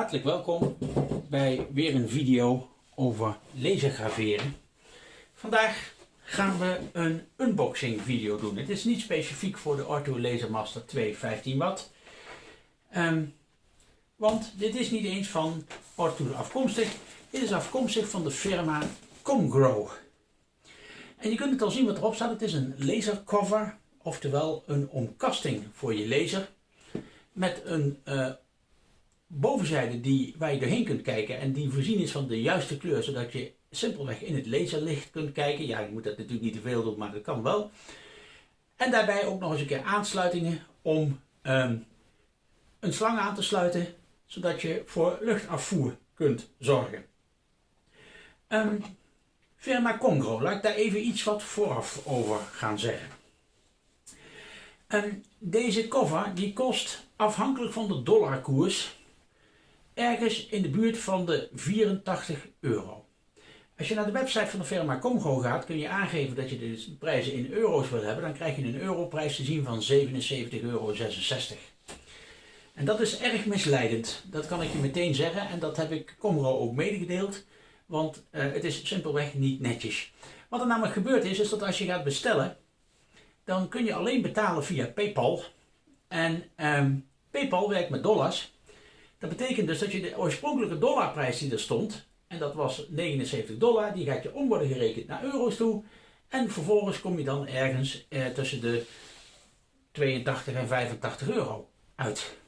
Hartelijk welkom bij weer een video over lasergraveren. Vandaag gaan we een unboxing video doen. Het is niet specifiek voor de Ortho Lasermaster 2 15 watt. Ehm, want dit is niet eens van Ortho afkomstig. Dit is afkomstig van de firma Comgrow. En je kunt het al zien wat erop staat. Het is een lasercover, oftewel een omkasting voor je laser. Met een uh, bovenzijde die, waar je doorheen kunt kijken en die voorzien is van de juiste kleur, zodat je simpelweg in het laserlicht kunt kijken. Ja, je moet dat natuurlijk niet te veel doen, maar dat kan wel. En daarbij ook nog eens een keer aansluitingen om um, een slang aan te sluiten, zodat je voor luchtafvoer kunt zorgen. Um, firma Congro, laat ik daar even iets wat vooraf over gaan zeggen. Um, deze cover die kost afhankelijk van de dollarkoers ergens in de buurt van de 84 euro. Als je naar de website van de firma Comgo gaat, kun je aangeven dat je de prijzen in euro's wil hebben. Dan krijg je een europrijs te zien van 77,66 euro. En dat is erg misleidend. Dat kan ik je meteen zeggen. En dat heb ik Comgo ook medegedeeld. Want uh, het is simpelweg niet netjes. Wat er namelijk gebeurd is, is dat als je gaat bestellen, dan kun je alleen betalen via PayPal. En um, PayPal werkt met dollars. Dat betekent dus dat je de oorspronkelijke dollarprijs die er stond, en dat was 79 dollar, die gaat je om worden gerekend naar euro's toe. En vervolgens kom je dan ergens eh, tussen de 82 en 85 euro uit.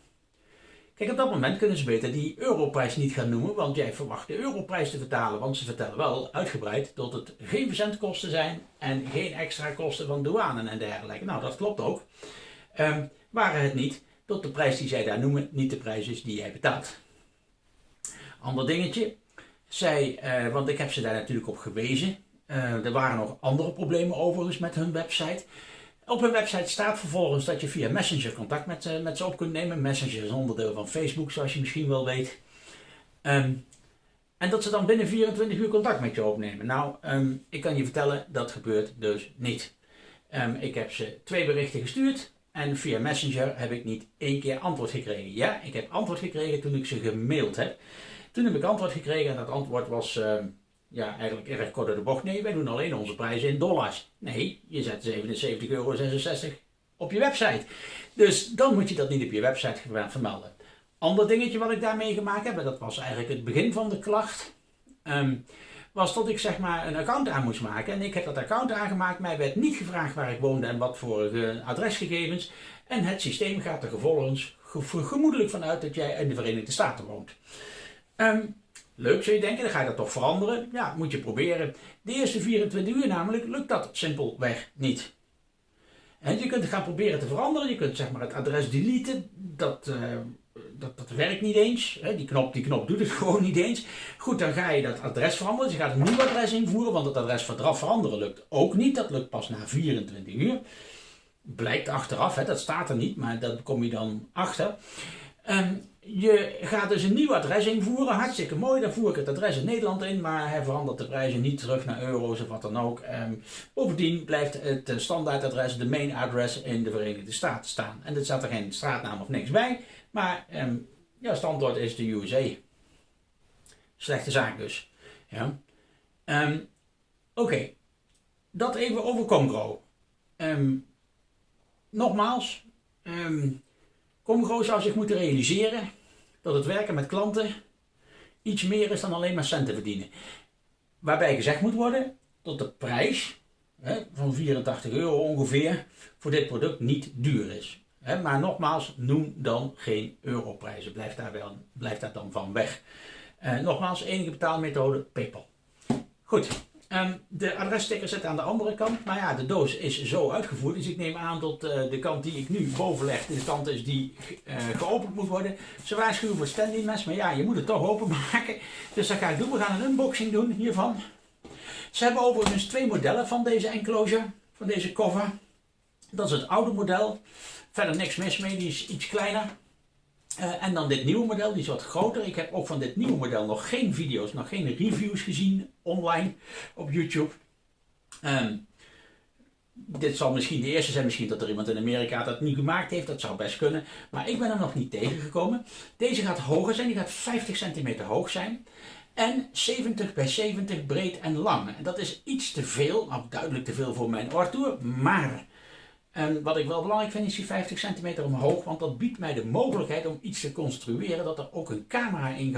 Kijk, op dat moment kunnen ze beter die europrijs niet gaan noemen, want jij verwacht de europrijs te vertalen. Want ze vertellen wel uitgebreid dat het geen verzendkosten zijn en geen extra kosten van douane en dergelijke. Nou, dat klopt ook. Um, waren het niet tot de prijs die zij daar noemen niet de prijs is die jij betaalt. Ander dingetje, zij, uh, want ik heb ze daar natuurlijk op gewezen. Uh, er waren nog andere problemen overigens met hun website. Op hun website staat vervolgens dat je via Messenger contact met, uh, met ze op kunt nemen. Messenger is onderdeel van Facebook, zoals je misschien wel weet. Um, en dat ze dan binnen 24 uur contact met je opnemen. Nou, um, ik kan je vertellen, dat gebeurt dus niet. Um, ik heb ze twee berichten gestuurd. En via Messenger heb ik niet één keer antwoord gekregen. Ja, ik heb antwoord gekregen toen ik ze gemaild heb. Toen heb ik antwoord gekregen en dat antwoord was uh, ja, eigenlijk erg kort door de bocht. Nee, wij doen alleen onze prijzen in dollars. Nee, je zet 77,66 euro op je website. Dus dan moet je dat niet op je website vermelden. Ander dingetje wat ik daarmee gemaakt heb, dat was eigenlijk het begin van de klacht. Um, was dat ik zeg maar een account aan moest maken. En ik heb dat account aangemaakt. Mij werd niet gevraagd waar ik woonde en wat voor uh, adresgegevens. En het systeem gaat er vervolgens gemoedelijk vanuit dat jij in de Verenigde Staten woont. Um, leuk zou je denken, dan ga je dat toch veranderen. Ja, moet je proberen. De eerste 24 uur namelijk lukt dat simpelweg niet. En je kunt gaan proberen te veranderen. Je kunt zeg maar het adres deleten. Dat, uh, dat, dat werkt niet eens. Die knop, die knop doet het gewoon niet eens. Goed, dan ga je dat adres veranderen. Dus je gaat een nieuw adres invoeren, want het adres veranderen lukt ook niet. Dat lukt pas na 24 uur. Blijkt achteraf, dat staat er niet, maar daar kom je dan achter. Um, je gaat dus een nieuw adres invoeren, hartstikke mooi. Dan voer ik het adres in Nederland in, maar hij verandert de prijzen niet terug naar euro's of wat dan ook. Um, bovendien blijft het standaardadres, de main address in de Verenigde Staten staan. En er staat er geen straatnaam of niks bij. Maar um, ja, standaard is de USA. Slechte zaak dus. Ja. Um, Oké, dat even over Comgro. Um, nogmaals, Comgro zou zich moeten realiseren dat het werken met klanten iets meer is dan alleen maar centen verdienen. Waarbij gezegd moet worden dat de prijs hè, van 84 euro ongeveer voor dit product niet duur is maar nogmaals, noem dan geen europrijzen. Blijf daar, wel, blijf daar dan van weg. Uh, nogmaals, enige betaalmethode PayPal. Goed, um, de adressticker zit aan de andere kant. Maar ja, de doos is zo uitgevoerd. Dus ik neem aan dat uh, de kant die ik nu boven leg, de kant is die uh, geopend moet worden. Ze waarschuwen voor standing mes, maar ja, je moet het toch openmaken. Dus dat ga ik doen. We gaan een unboxing doen hiervan. Ze hebben overigens twee modellen van deze enclosure, van deze cover. Dat is het oude model. Verder niks mis mee, die is iets kleiner. Uh, en dan dit nieuwe model, die is wat groter. Ik heb ook van dit nieuwe model nog geen video's, nog geen reviews gezien online op YouTube. Um, dit zal misschien de eerste zijn, misschien dat er iemand in Amerika dat niet gemaakt heeft, dat zou best kunnen. Maar ik ben er nog niet tegengekomen. Deze gaat hoger zijn, die gaat 50 centimeter hoog zijn. En 70 bij 70 breed en lang. En dat is iets te veel, nou duidelijk te veel voor mijn oortoer, maar en wat ik wel belangrijk vind is die 50 centimeter omhoog, want dat biedt mij de mogelijkheid om iets te construeren dat er ook een camera in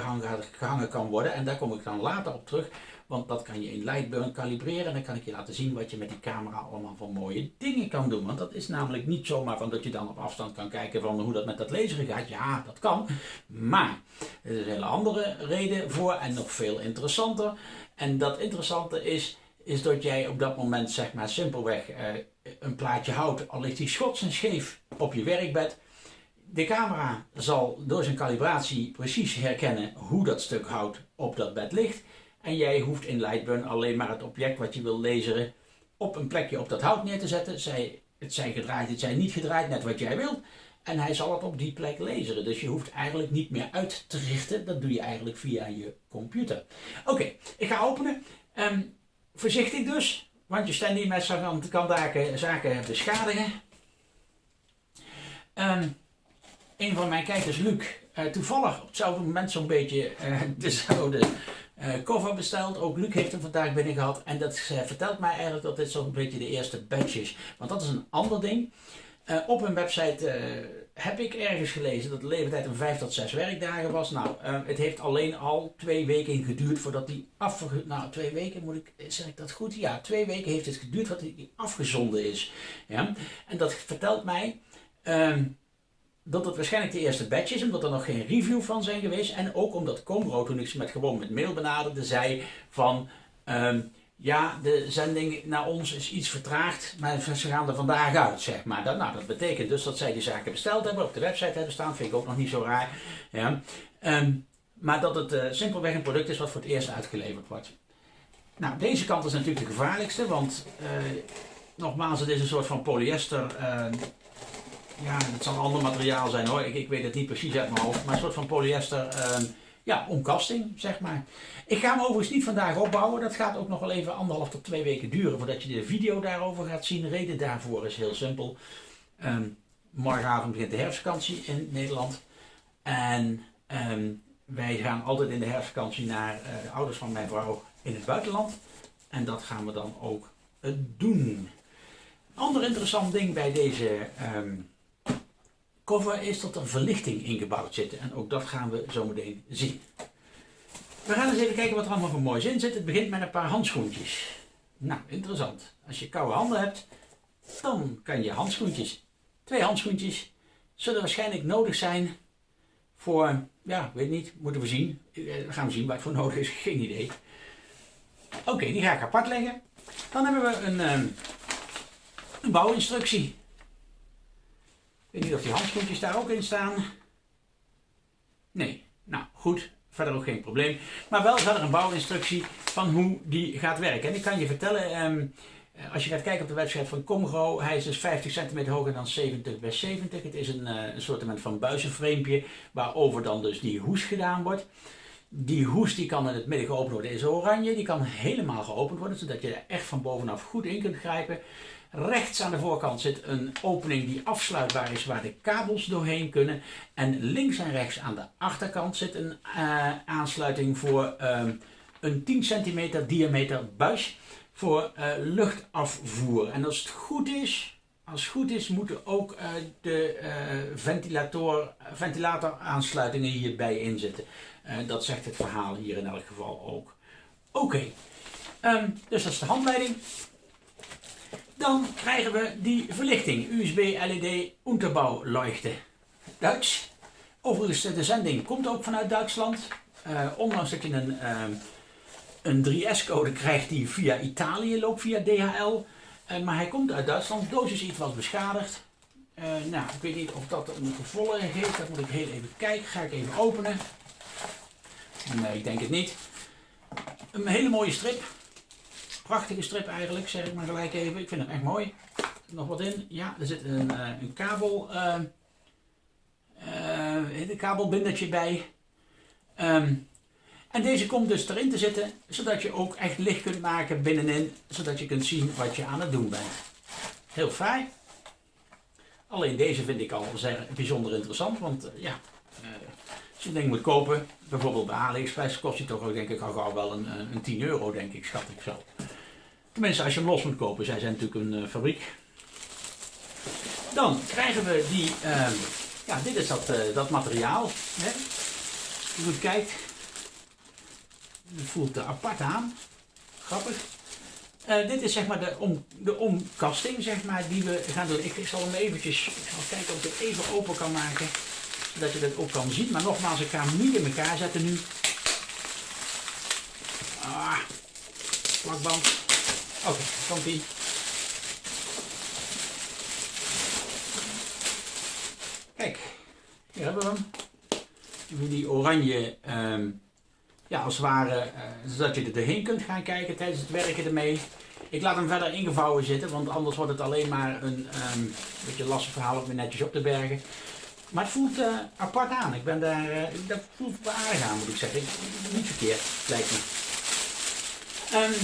gehangen kan worden. En daar kom ik dan later op terug, want dat kan je in Lightburn kalibreren en dan kan ik je laten zien wat je met die camera allemaal voor mooie dingen kan doen. Want dat is namelijk niet zomaar van dat je dan op afstand kan kijken van hoe dat met dat laseren gaat. Ja, dat kan, maar er is een hele andere reden voor en nog veel interessanter. En dat interessante is, is dat jij op dat moment zeg maar simpelweg... Eh, een plaatje hout, al ligt die schots en scheef op je werkbed. De camera zal door zijn calibratie precies herkennen hoe dat stuk hout op dat bed ligt. En jij hoeft in Lightburn alleen maar het object wat je wil laseren op een plekje op dat hout neer te zetten. Zij, het zijn gedraaid, het zijn niet gedraaid, net wat jij wilt. En hij zal het op die plek laseren. Dus je hoeft eigenlijk niet meer uit te richten. Dat doe je eigenlijk via je computer. Oké, ik ga openen. Um, voorzichtig dus. Want je staat niet met zo'n kan zaken, zaken beschadigen. Um, een van mijn kijkers, Luc, uh, toevallig op hetzelfde moment zo'n beetje uh, dezelfde uh, cover besteld. Ook Luc heeft hem vandaag binnen gehad. En dat vertelt mij eigenlijk dat dit zo'n beetje de eerste batch is. Want dat is een ander ding. op hun website heb ik ergens gelezen dat de leeftijd een 5 tot 6 werkdagen was. Nou, uh, het heeft alleen al twee weken geduurd voordat die afge... Nou, twee weken moet ik... Zeg ik dat goed? Ja, twee weken heeft het geduurd voordat die afgezonden is. Ja? En dat vertelt mij... Um, dat het waarschijnlijk de eerste batch is, omdat er nog geen review van zijn geweest. En ook omdat Comro, toen ik ze met gewoon met mail benaderde, zei van... Um, ja, de zending naar ons is iets vertraagd, maar ze gaan er vandaag uit, zeg maar. Dat, nou, dat betekent dus dat zij die zaken besteld hebben, op de website hebben staan, vind ik ook nog niet zo raar. Ja. Ehm, maar dat het uh, simpelweg een product is wat voor het eerst uitgeleverd wordt. Nou, deze kant is natuurlijk de gevaarlijkste, want uh, nogmaals, het is een soort van polyester. Uh, ja, het zal een ander materiaal zijn hoor, ik, ik, weet het niet precies uit mijn hoofd, maar een soort van polyester ehm, ja, omkasting, zeg maar. Ik ga hem overigens niet vandaag opbouwen. Dat gaat ook nog wel even anderhalf tot twee weken duren voordat je de video daarover gaat zien. De reden daarvoor is heel simpel. Um, morgenavond begint de herfstvakantie in Nederland. En um, wij gaan altijd in de herfstvakantie naar uh, de ouders van mijn vrouw in het buitenland. En dat gaan we dan ook uh, doen. Ander interessant ding bij deze um, cover is dat er verlichting ingebouwd zit. En ook dat gaan we zo meteen zien. We gaan eens even kijken wat er allemaal voor moois in zit. Het begint met een paar handschoentjes. Nou, interessant. Als je koude handen hebt, dan kan je handschoentjes, twee handschoentjes, zullen waarschijnlijk nodig zijn voor, ja, weet niet, moeten we zien. Eh, we gaan zien wat voor nodig is, geen idee. Oké, die ga ik apart leggen. Dan hebben we een, ehm, een bouwinstructie. Weet niet of die handschoentjes daar ook in staan. Nee, nou goed, verder ook geen probleem. Maar wel verder een bouwinstructie van hoe die gaat werken. En ik kan je vertellen, um, als je gaat kijken op de website van Comro, hij is dus 50 centimeter hoger dan 70 bij 70. Het is een, uh, een soort van buizenframepje waarover dan dus die hoes gedaan wordt. Die hoes die kan in het midden geopend worden, is oranje. Die kan helemaal geopend worden, zodat je er echt van bovenaf goed in kunt grijpen. Rechts aan de voorkant zit een opening die afsluitbaar is waar de kabels doorheen kunnen. En links en rechts aan de achterkant zit een uh, aansluiting voor um, een 10 centimeter diameter buis voor uh, luchtafvoer. En als het goed is, als het goed is moeten ook uh, de ventilator, ventilator aansluitingen hierbij inzitten. dat zegt het verhaal hier in elk geval ook. Oké, um, dus dat is de handleiding. Dan krijgen we die verlichting. USB LED Unterbauleuchte. Duits. Overigens, de zending komt ook vanuit Duitsland. Uh, ondanks dat je een, uh, een 3S-code krijgt die via Italië loopt, via DHL. Uh, maar hij komt uit Duitsland. De doos is iets wat beschadigd. nou, ik weet niet of dat een gevolg heeft. Dat moet ik heel even kijken. Ga ik even openen. Nee, ik denk het niet. Een hele mooie strip. Prachtige strip eigenlijk, zeg ik maar gelijk even. Ik vind hem echt mooi. Nog wat in? Ja, er zit een, uh, een kabel, uh, kabelbindertje bij. Um, en deze komt dus erin te zitten, zodat je ook echt licht kunt maken binnenin, zodat je kunt zien wat je aan het doen bent. heel fraai. Alleen deze vind ik al zeer bijzonder interessant, want ja, als je een ding moet kopen, bijvoorbeeld bij AliExpress, kost hij toch ook denk ik al gauw wel een, een 10 euro, denk ik, schat ik zo. Tenminste, als je hem los moet kopen, zij zijn natuurlijk een fabriek. Dan krijgen we die, uh, ja, dit is dat, uh, dat materiaal. Hè. Als je goed kijkt, het voelt uh, apart aan. Grappig. Dit is zeg maar de, om, de omkasting zeg maar, die we gaan doen. Ik, zal hem eventjes, kijken of ik het even open kan maken. Zodat je dat ook kan zien. Maar nogmaals, ik ga hem niet in elkaar zetten nu. Ah, plakband. Oké, okay, komt. Kijk, hier hebben we hem. Die oranje, um, ja als het ware, uh, zodat je er doorheen kunt gaan kijken tijdens het werken ermee. Ik laat hem verder ingevouwen zitten, want anders wordt het alleen maar een um, beetje lastig verhaal om weer netjes op te bergen. Maar het voelt uh, apart aan. Ik ben daar, uh, dat voelt aardig aan moet ik zeggen. Niet verkeerd, lijkt me. Um,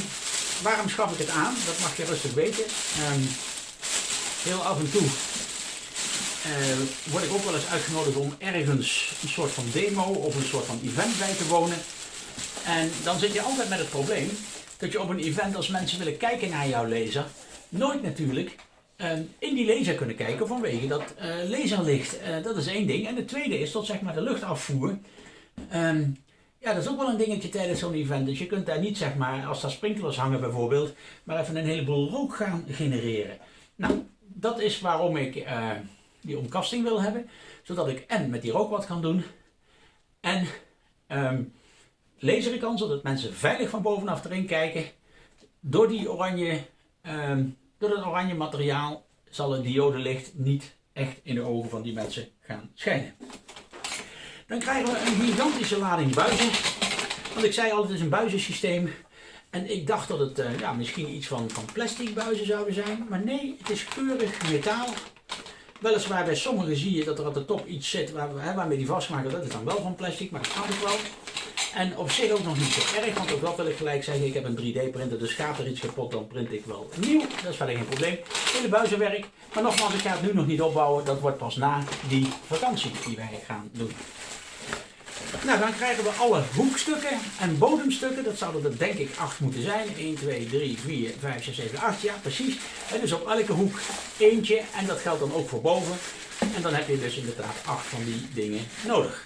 waarom schaf ik het aan? Dat mag je rustig weten. heel af en toe uh, word ik ook wel eens uitgenodigd om ergens een soort van demo of een soort van event bij te wonen. En dan zit je altijd met het probleem dat je op een event als mensen willen kijken naar jouw laser, nooit natuurlijk uh, in die laser kunnen kijken vanwege dat uh, laserlicht. dat is één ding. En het tweede is tot zeg maar de luchtafvoer. Ja, dat is ook wel een dingetje tijdens zo'n event. Dus je kunt daar niet zeg maar, als daar sprinklers hangen bijvoorbeeld, maar even een heleboel rook gaan genereren. Nou, dat is waarom ik die omkasting wil hebben. Zodat ik en met die rook wat kan doen. En um, laseren kan, zodat mensen veilig van bovenaf erin kijken. Door, die oranje, um, door het oranje materiaal zal het diodelicht niet echt in de ogen van die mensen gaan schijnen. Dan krijgen we een gigantische lading buizen. Want ik zei al, het is een buizensysteem. En ik dacht dat het uh, ja, misschien iets van, van plastic buizen zouden zijn. Maar nee, het is keurig metaal. Weliswaar bij sommigen zie je dat er op de top iets zit waar, hè, waarmee die vastmaken. Dat is dan wel van plastic, maar dat kan ik wel. En op zich ook nog niet zo erg, want ook dat wil ik gelijk zeggen. Ik heb een 3D printer, dus gaat er iets kapot, dan print ik wel nieuw. Dat is verder geen probleem. Hele buizenwerk. Maar nogmaals, ik ga het nu nog niet opbouwen. Dat wordt pas na die vakantie die wij gaan doen. Nou, dan krijgen we alle hoekstukken en bodemstukken. Dat zouden er denk ik 8 moeten zijn. 1, 2, 3, 4, 5, 6, 7, 8. Ja, precies. En dus op elke hoek eentje. En dat geldt dan ook voor boven. En dan heb je dus inderdaad 8 van die dingen nodig.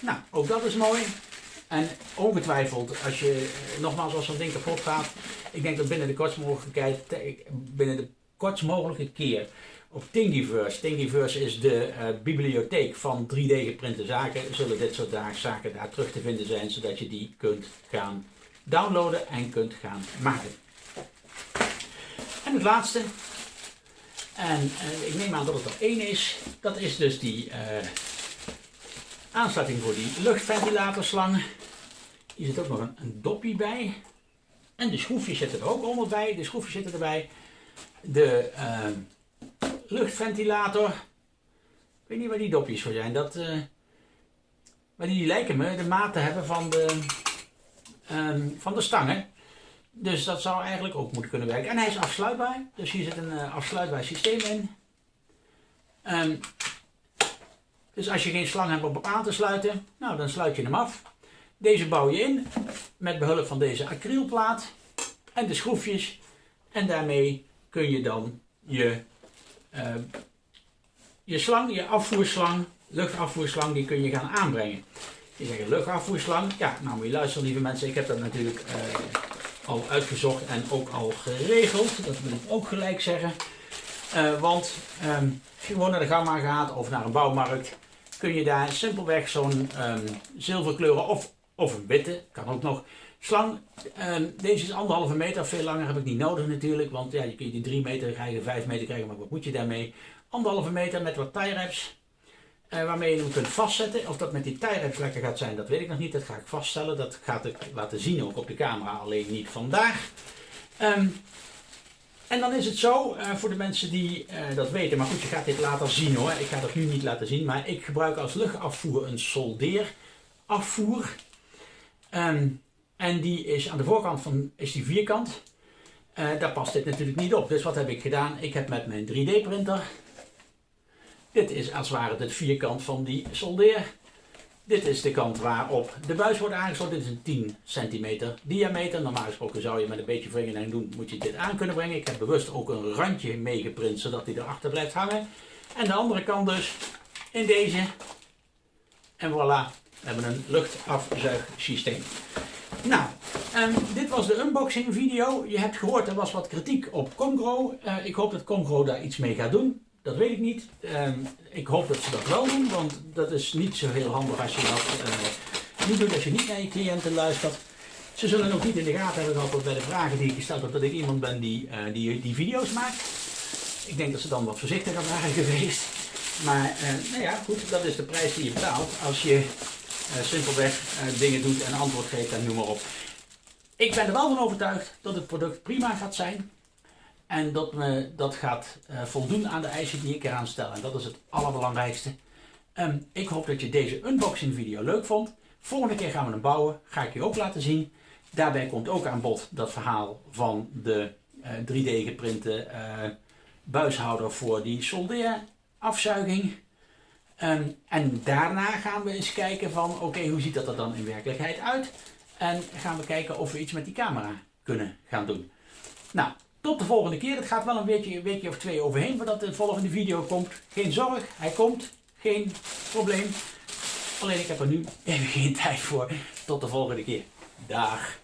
Nou, ook dat is mooi. En ongetwijfeld, als je nogmaals als zo'n ding kapot gaat, ik denk dat binnen de kortst mogelijke, binnen de kortst mogelijke keer op Thingiverse. Thingiverse is de uh, bibliotheek van 3D geprinte zaken. Zullen dit soort zaken daar terug te vinden zijn, zodat je die kunt gaan downloaden en kunt gaan maken. En het laatste, en uh, ik neem aan dat het er één is, dat is dus die uh, aansluiting voor die luchtventilatorslang. Hier zit ook nog een, dopje bij. En de schroefjes zitten er ook onder bij. De schroefjes zitten erbij. De luchtventilator. Ik weet niet waar die dopjes voor zijn. Dat, uh, maar die lijken me de maat te hebben van de, um, van de stangen. Dus dat zou eigenlijk ook moeten kunnen werken. En hij is afsluitbaar. Dus hier zit een uh, afsluitbaar systeem in. Um, dus als je geen slang hebt om op aan te sluiten, nou dan sluit je hem af. Deze bouw je in met behulp van deze acrylplaat en de schroefjes. En daarmee kun je dan je uh, je slang, je afvoerslang, luchtafvoerslang, die kun je gaan aanbrengen. Je zegt luchtafvoerslang, ja, nou moet je luisteren lieve mensen, ik heb dat natuurlijk uh, al uitgezocht en ook al geregeld. Dat wil ik ook gelijk zeggen. Uh, want um, als je gewoon naar de gamma gaat of naar een bouwmarkt, kun je daar simpelweg zo'n um, zilverkleuren of, of een witte, kan ook nog, Slang, ehm, deze is anderhalve meter, veel langer heb ik niet nodig natuurlijk, want ja, je kunt die 3 meter krijgen, 5 meter krijgen, maar wat moet je daarmee? Anderhalve meter met wat tie wraps, uh, waarmee je hem kunt vastzetten. Of dat met die tie wraps lekker gaat zijn, dat weet ik nog niet, dat ga ik vaststellen. Dat gaat ik laten zien ook op de camera, alleen niet vandaag. Um, en dan is het zo, uh, voor de mensen die uh, dat weten, maar goed, je gaat dit later zien hoor. Ik ga dat nu niet laten zien, maar ik gebruik als luchtafvoer een soldeerafvoer. Um, en die is aan de voorkant van, is die vierkant. Uh, daar past dit natuurlijk niet op. Dus wat heb ik gedaan? Ik heb met mijn 3D printer, dit is als het ware het vierkant van die soldeer. Dit is de kant waarop de buis wordt aangesloten. Dit is een 10 centimeter diameter. Normaal gesproken zou je met een beetje vingerlijn doen, moet je dit aan kunnen brengen. Ik heb bewust ook een randje meegeprint, zodat hij erachter blijft hangen. En de andere kant dus in deze. En voilà, we hebben een luchtafzuigsysteem. Nou, um, dit was de unboxing video. Je hebt gehoord, er was wat kritiek op Congro. Uh, ik hoop dat Congro daar iets mee gaat doen. Dat weet ik niet. Um, ik hoop dat ze dat wel doen, want dat is niet zo heel handig als je dat uh, niet doet, als je niet naar je cliënten luistert. Ze zullen ook niet in de gaten hebben gehad bij de vragen die ik gesteld heb, dat ik iemand ben die, uh, die, die video's maakt. Ik denk dat ze dan wat voorzichtiger waren geweest. Maar nou ja, goed, dat is de prijs die je betaalt als je simpelweg uh, dingen doet en antwoord geeft en noem maar op. Ik ben er wel van overtuigd dat het product prima gaat zijn. En dat me dat gaat voldoen aan de eisen die ik eraan stel. En dat is het allerbelangrijkste. Um, ik hoop dat je deze unboxing video leuk vond. Volgende keer gaan we hem bouwen. Ga ik je ook laten zien. Daarbij komt ook aan bod dat verhaal van de 3D geprinte buishouder voor die soldeerafzuiging. Um, en daarna gaan we eens kijken van oké, hoe ziet dat er dan in werkelijkheid uit? En gaan we kijken of we iets met die camera kunnen gaan doen. Nou, tot de volgende keer. Het gaat wel een weekje, een weekje of twee overheen voordat de volgende video komt. Geen zorg, hij komt. Geen probleem. Alleen ik heb er nu even geen tijd voor. Tot de volgende keer. Dag.